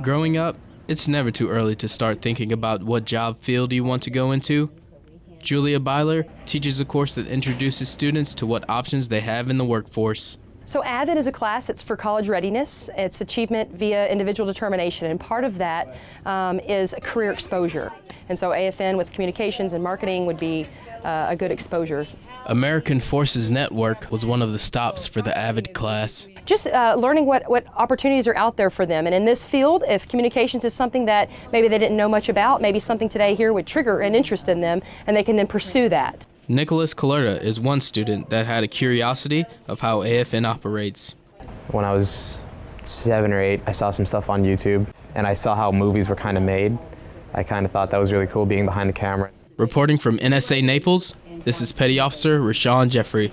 Growing up, it's never too early to start thinking about what job field you want to go into. Julia Byler teaches a course that introduces students to what options they have in the workforce. So AVID is a class that's for college readiness. It's achievement via individual determination, and part of that um, is career exposure. And so AFN with communications and marketing would be uh, a good exposure. American Forces Network was one of the stops for the AVID class. Just uh, learning what, what opportunities are out there for them. And in this field, if communications is something that maybe they didn't know much about, maybe something today here would trigger an interest in them, and they can then pursue that. Nicholas Colerta is one student that had a curiosity of how AFN operates. When I was seven or eight, I saw some stuff on YouTube and I saw how movies were kind of made. I kind of thought that was really cool being behind the camera. Reporting from NSA Naples, this is Petty Officer Rashawn Jeffrey.